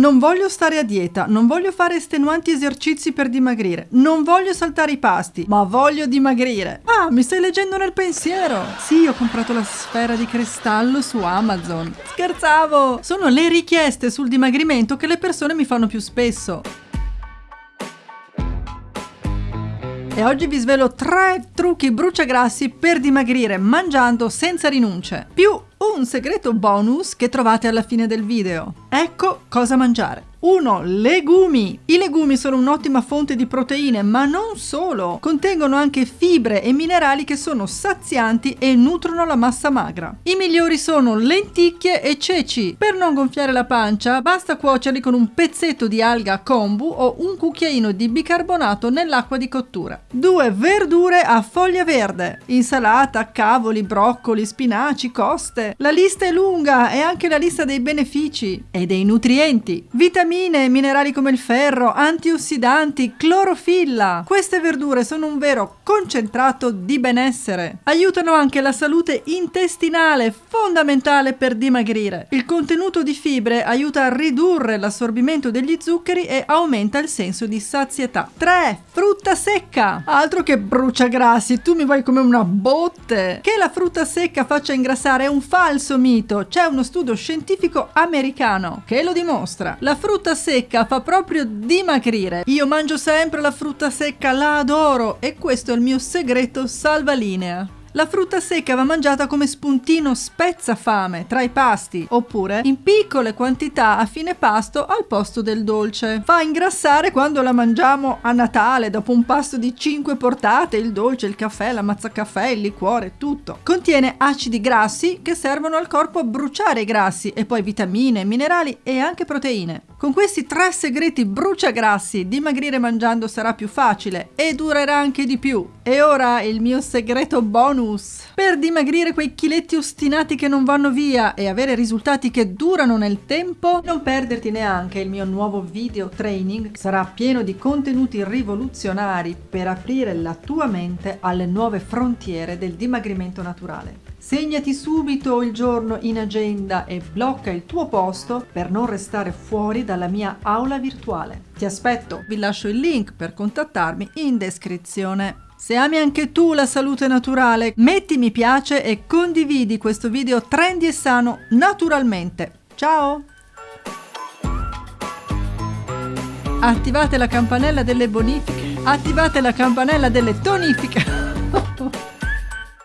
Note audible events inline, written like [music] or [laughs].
Non voglio stare a dieta, non voglio fare estenuanti esercizi per dimagrire, non voglio saltare i pasti, ma voglio dimagrire. Ah, mi stai leggendo nel pensiero? Sì, ho comprato la sfera di cristallo su Amazon. Scherzavo! Sono le richieste sul dimagrimento che le persone mi fanno più spesso. E oggi vi svelo tre trucchi bruciagrassi per dimagrire mangiando senza rinunce, più un segreto bonus che trovate alla fine del video. Ecco cosa mangiare. 1. Legumi. I legumi sono un'ottima fonte di proteine, ma non solo. Contengono anche fibre e minerali che sono sazianti e nutrono la massa magra. I migliori sono lenticchie e ceci. Per non gonfiare la pancia, basta cuocerli con un pezzetto di alga kombu o un cucchiaino di bicarbonato nell'acqua di cottura. 2. Verdure a foglia verde. Insalata, cavoli, broccoli, spinaci, coste. La lista è lunga e anche la lista dei benefici e dei nutrienti. Vitamine vitamine, minerali come il ferro, antiossidanti, clorofilla. Queste verdure sono un vero concentrato di benessere. Aiutano anche la salute intestinale, fondamentale per dimagrire. Il contenuto di fibre aiuta a ridurre l'assorbimento degli zuccheri e aumenta il senso di sazietà. 3. Frutta secca. Altro che bruciagrassi, tu mi vuoi come una botte. Che la frutta secca faccia ingrassare è un falso mito. C'è uno studio scientifico americano che lo dimostra. La frutta frutta secca fa proprio dimagrire. Io mangio sempre la frutta secca, la adoro e questo è il mio segreto salvalinea. La frutta secca va mangiata come spuntino spezza fame tra i pasti, oppure in piccole quantità a fine pasto al posto del dolce. Fa ingrassare quando la mangiamo a Natale, dopo un pasto di 5 portate, il dolce, il caffè, la mazzacaffè, il liquore, tutto. Contiene acidi grassi che servono al corpo a bruciare i grassi e poi vitamine, minerali e anche proteine. Con questi tre segreti bruciagrassi, dimagrire mangiando sarà più facile e durerà anche di più. E ora il mio segreto bonus. Per dimagrire quei chiletti ostinati che non vanno via e avere risultati che durano nel tempo, non perderti neanche il mio nuovo video training. Sarà pieno di contenuti rivoluzionari per aprire la tua mente alle nuove frontiere del dimagrimento naturale. Segnati subito il giorno in agenda e blocca il tuo posto per non restare fuori dalla mia aula virtuale. Ti aspetto, vi lascio il link per contattarmi in descrizione. Se ami anche tu la salute naturale, metti mi piace e condividi questo video trendy e sano naturalmente. Ciao! Attivate la campanella delle bonifiche, attivate la campanella delle tonifiche. [laughs]